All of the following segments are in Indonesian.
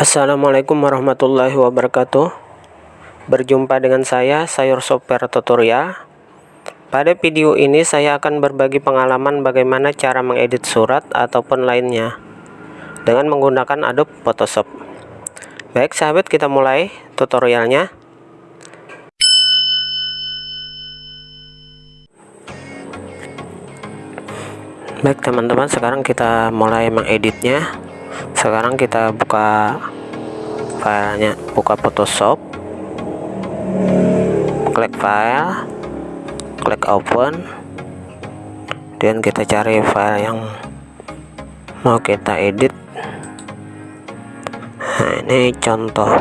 Assalamualaikum warahmatullahi wabarakatuh. Berjumpa dengan saya, Sayur Software Tutorial Pada video ini saya akan berbagi pengalaman bagaimana cara mengedit surat ataupun lainnya Dengan menggunakan Adobe Photoshop. Baik sahabat kita mulai tutorialnya. Baik teman-teman sekarang kita mulai mengeditnya. Sekarang kita buka filenya buka Photoshop klik file klik open dan kita cari file yang mau kita edit. Nah ini contoh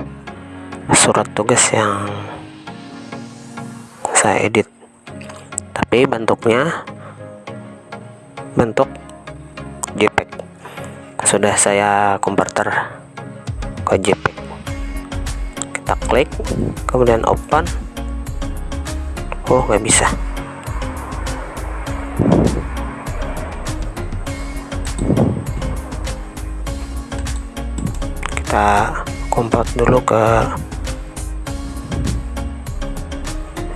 surat tugas yang saya edit. Tapi bentuknya bentuk JPEG. Sudah saya converter ke JPEG kita klik kemudian open. Oh nggak bisa. Kita convert dulu ke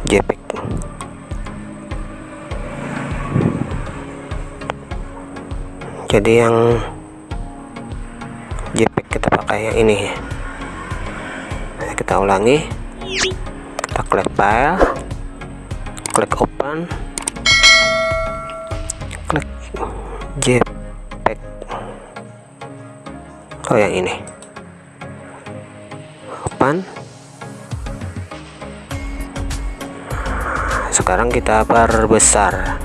JPEG. Jadi yang JPEG kita pakai yang ini kita ulangi. Kita klik file. Klik open. Klik JPEG. Oh yang ini. Open. Sekarang kita perbesar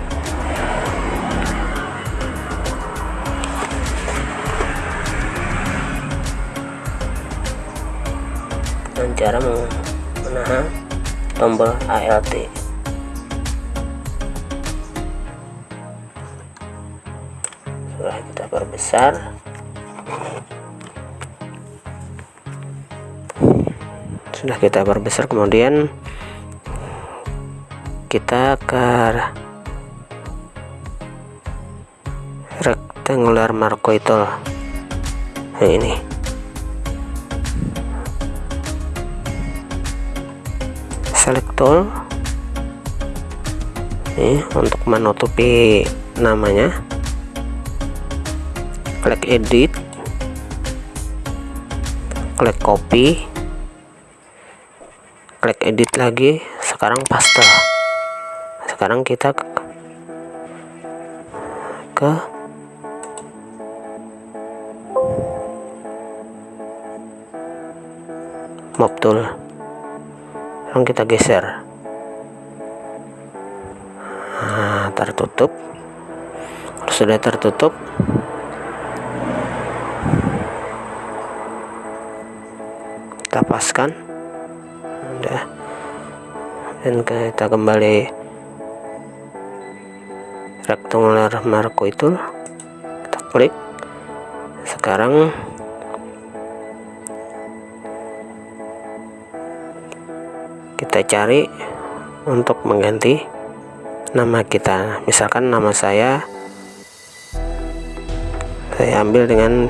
dengan cara menahan tombol ALT sudah kita perbesar sudah kita perbesar kemudian kita ke rectangular marco itu nah ini select tool ini untuk menutupi namanya. Klik edit. Klik copy. Klik edit lagi. Sekarang paste. Sekarang kita ke, ke mob tool kita geser. Nah, tertutup. Sudah tertutup. Kita paskan. Udah dan kita kembali rectangular marco itu. Kita klik. Sekarang kita cari untuk mengganti nama kita. Misalkan nama saya saya ambil dengan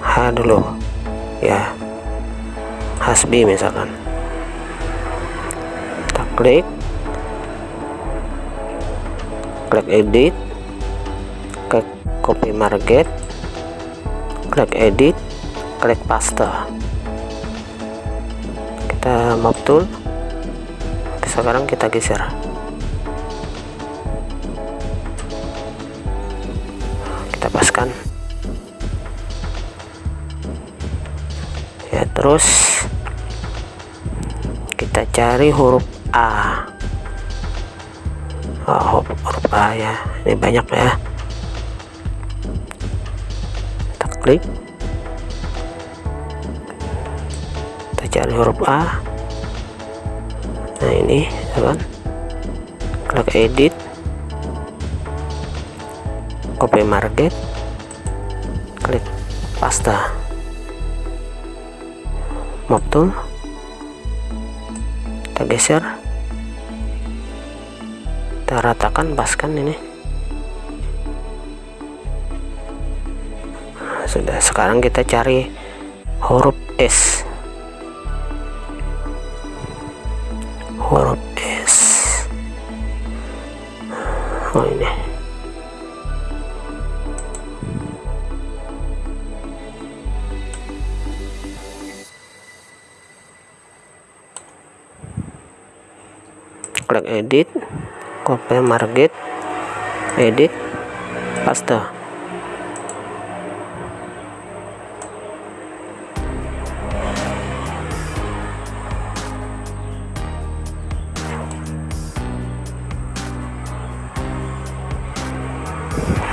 H dulu ya. Hasbi misalkan. Kita klik. Klik edit. Klik copy market. Klik edit. Klik paste kita map tool sekarang kita geser. Kita paskan. Ya terus kita cari huruf A. Oh, huruf A ya. Ini banyak ya. Kita klik cari huruf A. Nah ini kan klik edit copy market klik paste mob tool kita geser. Kita ratakan paskan ini. Sudah sekarang kita cari huruf S klik edit copy market edit paste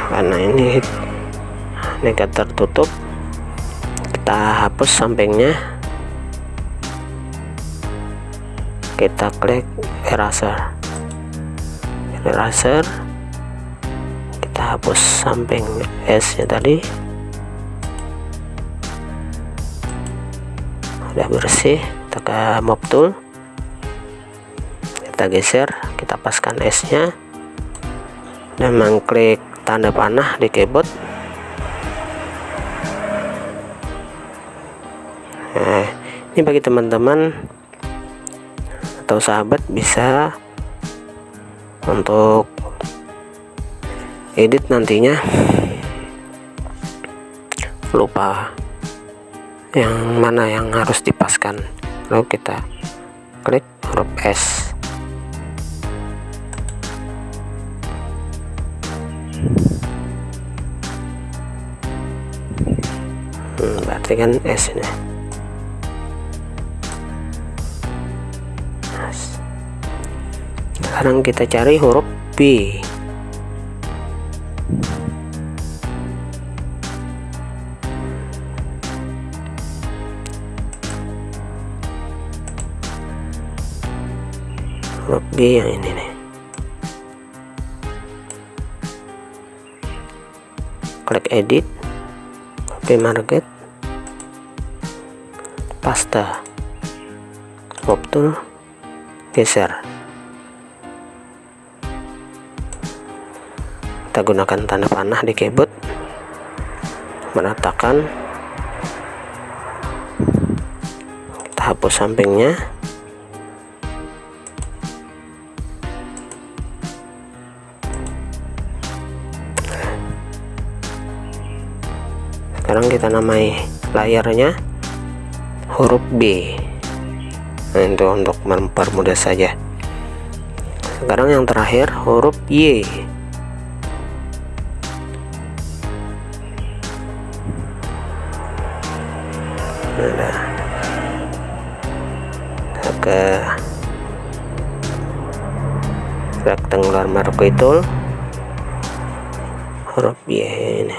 karena ini negat tertutup kita hapus sampingnya kita klik eraser. Eraser kita hapus samping S nya tadi. Udah bersih kita ke mob tool. Kita geser kita paskan S nya. Dan mengklik tanda panah di keyboard. Nah, ini bagi teman-teman atau sahabat bisa untuk edit nantinya. Lupa yang mana yang harus dipaskan. Lalu kita klik huruf S. Hmm, berarti kan S ini sekarang kita cari huruf B. Huruf B yang ini nih. Klik edit copy market paste mob tool geser kita gunakan tanda panah di keyboard. Meratakan kita hapus sampingnya. Sekarang kita namai layarnya huruf B. Nah, itu untuk mempermudah saja. Sekarang yang terakhir huruf Y ke rectangular marquee tool huruf Y ini.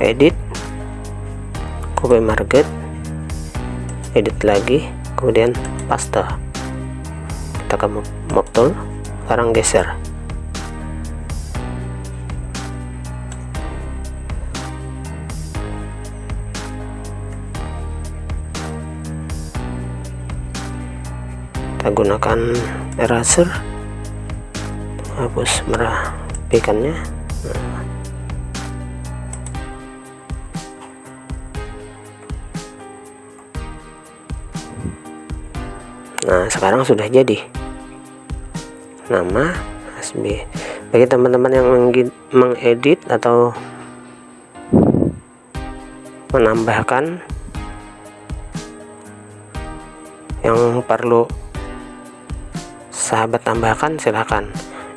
Edit. Copy market. Edit lagi. Kemudian paste kita ke mob tool sekarang geser kita gunakan eraser. Hapus merapikannya. Nah sekarang sudah jadi. Nama SB bagi teman-teman yang mengedit atau menambahkan yang perlu sahabat tambahkan silahkan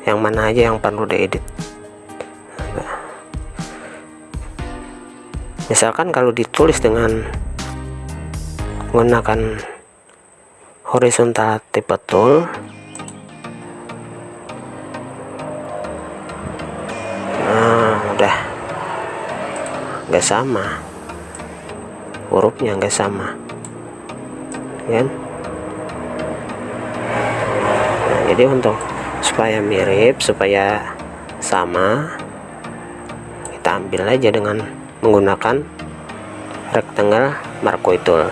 yang mana aja yang perlu diedit. Misalkan kalau ditulis dengan menggunakan horizontal tipe tool nah udah. Nggak sama. Hurufnya nggak sama. Kan jadi untuk supaya mirip supaya sama kita ambil aja dengan menggunakan rectangle marquee tool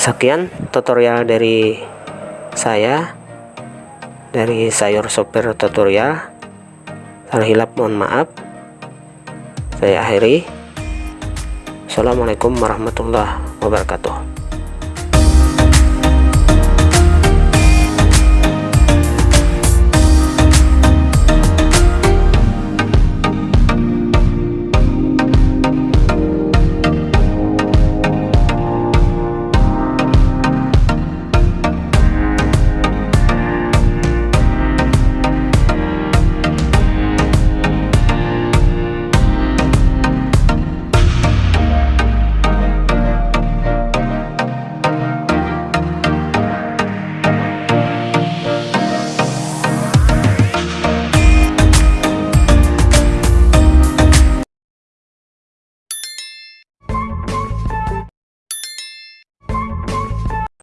sekian tutorial dari saya dari sayur sopir tutorial. Salah hilap mohon maaf. Saya akhiri. Assalamualaikum warahmatullahi wabarakatuh